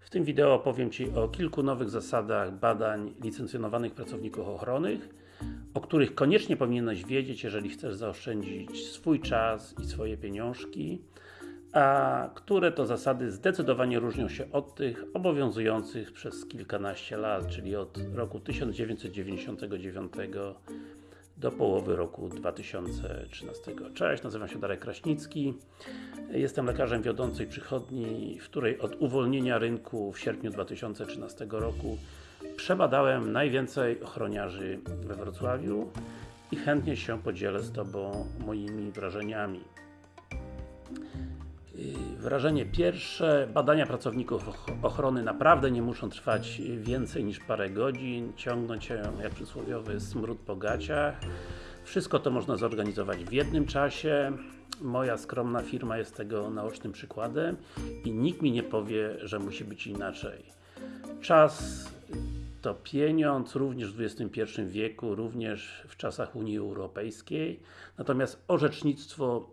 W tym wideo opowiem Ci o kilku nowych zasadach badań licencjonowanych pracowników ochronnych, o których koniecznie powinieneś wiedzieć, jeżeli chcesz zaoszczędzić swój czas i swoje pieniążki, a które to zasady zdecydowanie różnią się od tych obowiązujących przez kilkanaście lat, czyli od roku 1999 do połowy roku 2013. Cześć, nazywam się Darek Kraśnicki. Jestem lekarzem wiodącej przychodni, w której od uwolnienia rynku w sierpniu 2013 roku przebadałem najwięcej ochroniarzy we Wrocławiu i chętnie się podzielę z Tobą moimi wrażeniami. Wrażenie pierwsze, badania pracowników ochrony naprawdę nie muszą trwać więcej niż parę godzin, ciągnąć się jak przysłowiowy smród po gaciach. Wszystko to można zorganizować w jednym czasie. Moja skromna firma jest tego naocznym przykładem i nikt mi nie powie, że musi być inaczej. Czas to pieniądz, również w XXI wieku, również w czasach Unii Europejskiej. Natomiast orzecznictwo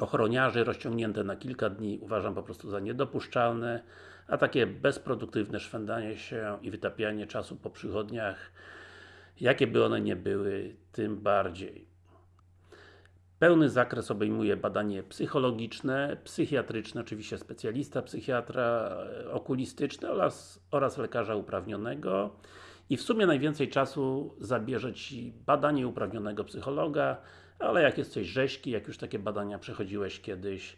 ochroniarzy rozciągnięte na kilka dni uważam po prostu za niedopuszczalne, a takie bezproduktywne szwendanie się i wytapianie czasu po przychodniach, jakie by one nie były, tym bardziej. Pełny zakres obejmuje badanie psychologiczne, psychiatryczne, oczywiście specjalista, psychiatra, okulistyczne oraz, oraz lekarza uprawnionego i w sumie najwięcej czasu zabierze Ci badanie uprawnionego psychologa, ale jak jesteś rzeźki, jak już takie badania przechodziłeś kiedyś,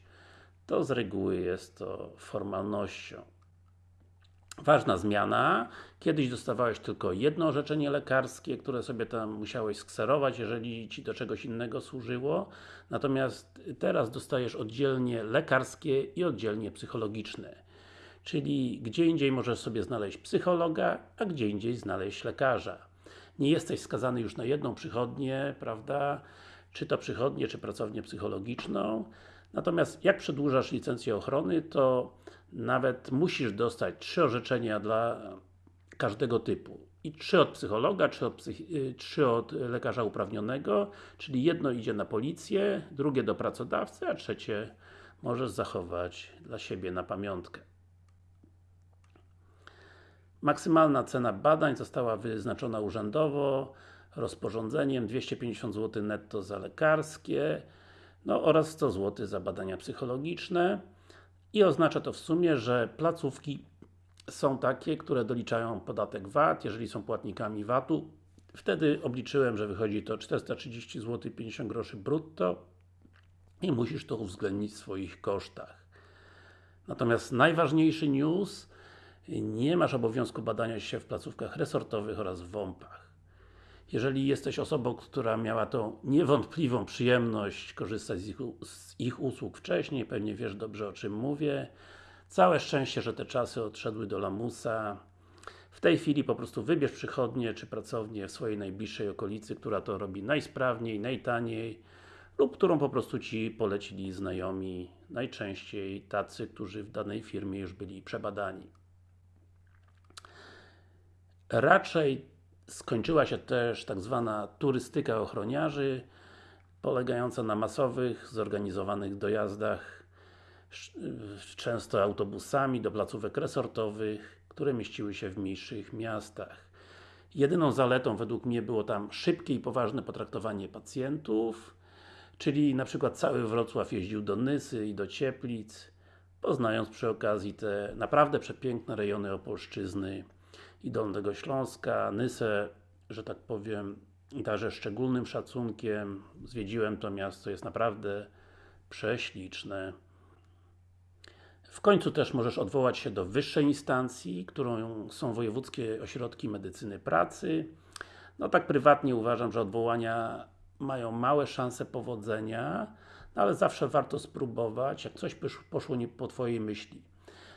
to z reguły jest to formalnością. Ważna zmiana, kiedyś dostawałeś tylko jedno orzeczenie lekarskie, które sobie tam musiałeś skserować, jeżeli Ci do czegoś innego służyło, natomiast teraz dostajesz oddzielnie lekarskie i oddzielnie psychologiczne. Czyli gdzie indziej możesz sobie znaleźć psychologa, a gdzie indziej znaleźć lekarza. Nie jesteś skazany już na jedną przychodnię, prawda? czy to przychodnię, czy pracownię psychologiczną. Natomiast jak przedłużasz licencję ochrony, to nawet musisz dostać trzy orzeczenia dla każdego typu. I trzy od psychologa, trzy od, y, trzy od lekarza uprawnionego, czyli jedno idzie na policję, drugie do pracodawcy, a trzecie możesz zachować dla siebie na pamiątkę. Maksymalna cena badań została wyznaczona urzędowo rozporządzeniem 250 zł netto za lekarskie no oraz 100 zł za badania psychologiczne i oznacza to w sumie, że placówki są takie, które doliczają podatek VAT, jeżeli są płatnikami VAT-u wtedy obliczyłem, że wychodzi to 430 zł 50 groszy brutto i musisz to uwzględnić w swoich kosztach. Natomiast najważniejszy news nie masz obowiązku badania się w placówkach resortowych oraz w WOMP-ach. Jeżeli jesteś osobą, która miała tą niewątpliwą przyjemność korzystać z ich, z ich usług wcześniej, pewnie wiesz dobrze o czym mówię. Całe szczęście, że te czasy odszedły do lamusa. W tej chwili po prostu wybierz przychodnię czy pracownię w swojej najbliższej okolicy, która to robi najsprawniej, najtaniej lub którą po prostu Ci polecili znajomi, najczęściej tacy, którzy w danej firmie już byli przebadani. Raczej Skończyła się też tak zwana turystyka ochroniarzy, polegająca na masowych, zorganizowanych dojazdach, często autobusami do placówek resortowych, które mieściły się w mniejszych miastach. Jedyną zaletą według mnie było tam szybkie i poważne potraktowanie pacjentów, czyli na przykład cały Wrocław jeździł do Nysy i do Cieplic, poznając przy okazji te naprawdę przepiękne rejony Opolszczyzny i Dolnego Śląska, Nysę, że tak powiem, darzę szczególnym szacunkiem. Zwiedziłem to miasto, jest naprawdę prześliczne. W końcu też możesz odwołać się do wyższej instancji, którą są Wojewódzkie Ośrodki Medycyny Pracy. No tak prywatnie uważam, że odwołania mają małe szanse powodzenia, no ale zawsze warto spróbować, jak coś poszło nie po Twojej myśli.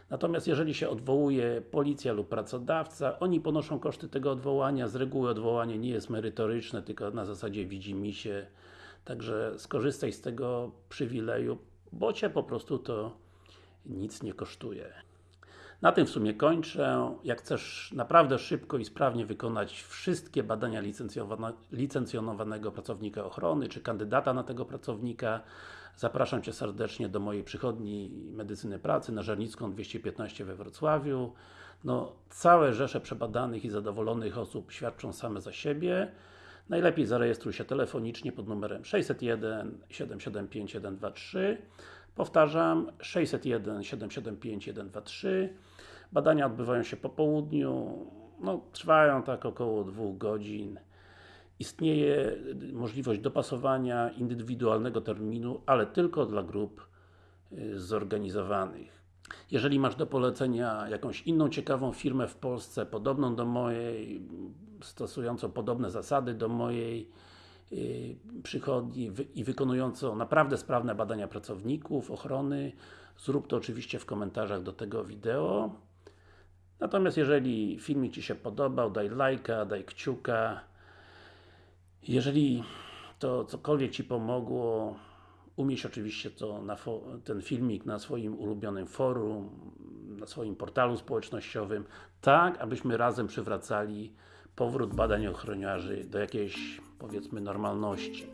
Natomiast jeżeli się odwołuje policja lub pracodawca, oni ponoszą koszty tego odwołania, z reguły odwołanie nie jest merytoryczne, tylko na zasadzie widzi mi się. Także skorzystaj z tego przywileju, bo Cię po prostu to nic nie kosztuje. Na tym w sumie kończę. Jak chcesz naprawdę szybko i sprawnie wykonać wszystkie badania licencjonowane, licencjonowanego pracownika ochrony, czy kandydata na tego pracownika, zapraszam Cię serdecznie do mojej przychodni medycyny pracy na Żernicką 215 we Wrocławiu. No, całe rzesze przebadanych i zadowolonych osób świadczą same za siebie. Najlepiej zarejestruj się telefonicznie pod numerem 601 775 123 Powtarzam, 601 775 123 Badania odbywają się po południu, no, trwają tak około dwóch godzin. Istnieje możliwość dopasowania indywidualnego terminu, ale tylko dla grup y, zorganizowanych. Jeżeli masz do polecenia jakąś inną ciekawą firmę w Polsce, podobną do mojej, stosującą podobne zasady do mojej przychodni wy, i wykonującą naprawdę sprawne badania pracowników, ochrony, zrób to oczywiście w komentarzach do tego wideo. Natomiast jeżeli filmik Ci się podobał, daj lajka, daj kciuka. Jeżeli to cokolwiek Ci pomogło, umieść oczywiście to ten filmik na swoim ulubionym forum, na swoim portalu społecznościowym, tak abyśmy razem przywracali powrót badań ochroniarzy do jakiejś, powiedzmy, normalności.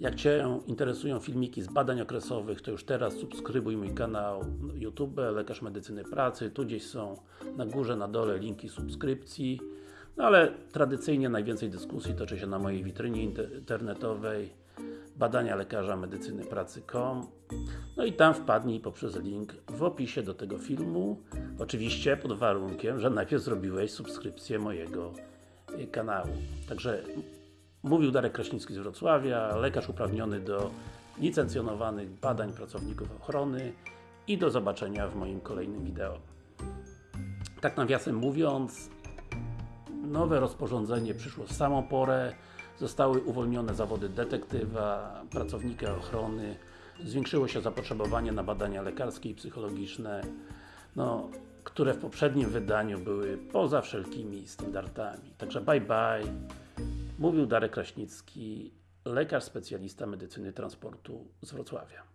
Jak Cię interesują filmiki z badań okresowych, to już teraz subskrybuj mój kanał YouTube Lekarz Medycyny Pracy, tu gdzieś są na górze, na dole linki subskrypcji. No ale tradycyjnie najwięcej dyskusji toczy się na mojej witrynie internetowej badania lekarza medycyny pracy.com No i tam wpadnij poprzez link w opisie do tego filmu oczywiście pod warunkiem, że najpierw zrobiłeś subskrypcję mojego y, kanału. Także mówił Darek Kraśnicki z Wrocławia, lekarz uprawniony do licencjonowanych badań pracowników ochrony i do zobaczenia w moim kolejnym wideo. Tak nawiasem mówiąc, nowe rozporządzenie przyszło w samą porę, zostały uwolnione zawody detektywa, pracownika ochrony, zwiększyło się zapotrzebowanie na badania lekarskie i psychologiczne, no, które w poprzednim wydaniu były poza wszelkimi standardami. Także bye bye. Mówił Darek Kraśnicki, lekarz specjalista medycyny transportu z Wrocławia.